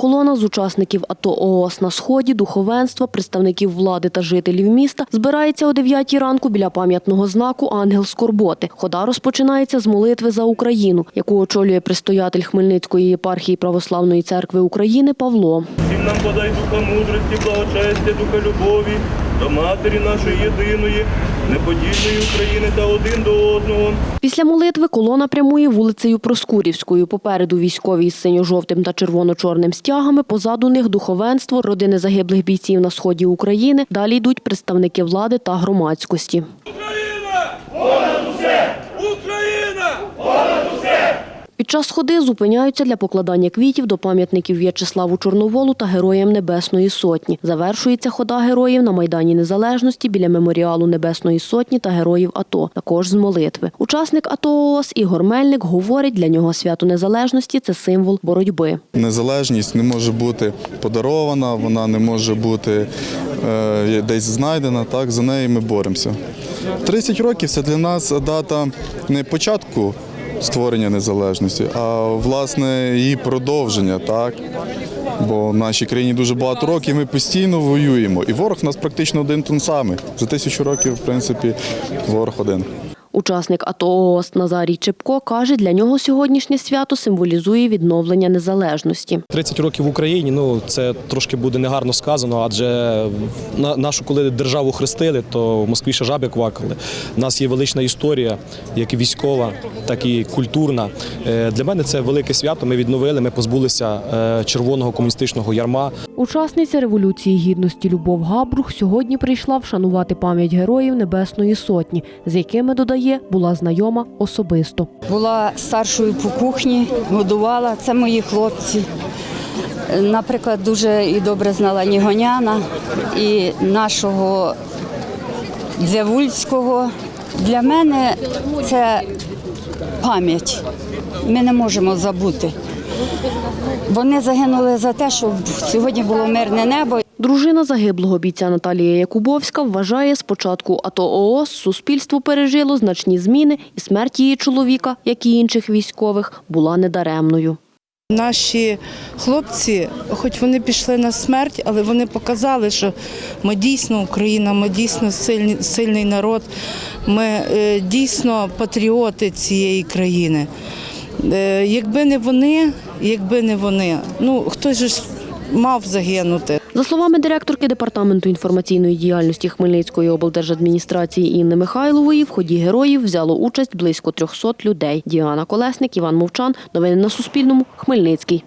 Колона з учасників АТО ООС на сході, духовенства, представників влади та жителів міста збирається о 9 ранку біля пам'ятного знаку Ангел Скорботи. Хода розпочинається з молитви за Україну, яку очолює предстоятель Хмельницької єпархії Православної церкви України Павло. Всім нам подай духа мудрості, благочестя, духа любові, до матері нашої єдиної, неподільної України та один до одного. Після молитви колона прямує вулицею Проскурівською. Попереду військові із синьо-жовтим та червоно-чорним стягами, позаду них духовенство, родини загиблих бійців на сході України. Далі йдуть представники влади та громадськості. Україна! Понад усе! Україна! Час ходи зупиняються для покладання квітів до пам'ятників В'ячеславу Чорноволу та Героям Небесної Сотні. Завершується хода героїв на Майдані Незалежності біля меморіалу Небесної Сотні та Героїв АТО, також з молитви. Учасник АТО ООС Ігор Мельник говорить, для нього свято Незалежності – це символ боротьби. Незалежність не може бути подарована, вона не може бути е, десь знайдена. Так, за нею ми боремося. 30 років це для нас дата не початку створення незалежності, а власне її продовження. Так? Бо в нашій країні дуже багато років ми постійно воюємо. І ворог у нас практично один тон самий. За тисячу років, в принципі, ворог один. Учасник АТО ООС Назарій Чепко каже, для нього сьогоднішнє свято символізує відновлення незалежності. 30 років в Україні, ну це трошки буде негарно сказано, адже на- нашу, коли державу хрестили, то в Москві ще жаби квакали. У нас є велична історія, як і військова, так і культурна. Е, Для мене це велике свято. Ми відновили, ми позбулися е, червоного комуністичного ярма. Учасниця Революції Гідності Любов Габрух сьогодні прийшла вшанувати пам'ять героїв Небесної Сотні, з якими, додає, була знайома особисто. Була старшою по кухні, годувала. Це мої хлопці. Наприклад, дуже і добре знала Нігоняна і нашого Дзявульського. Для мене це пам'ять. Ми не можемо забути. Вони загинули за те, щоб сьогодні було мирне небо. Дружина загиблого бійця Наталія Якубовська вважає, з початку АТО ООС суспільство пережило значні зміни, і смерть її чоловіка, як і інших військових, була недаремною. Наші хлопці, хоч вони пішли на смерть, але вони показали, що ми дійсно Україна, ми дійсно сильний, сильний народ, ми е, дійсно патріоти цієї країни. Е, якби не вони, якби не вони, ну хтось ж мав загинути. За словами директорки департаменту інформаційної діяльності Хмельницької облдержадміністрації Інни Михайлової, в ході героїв взяло участь близько 300 людей. Діана Колесник, Іван Мовчан. Новини на Суспільному. Хмельницький.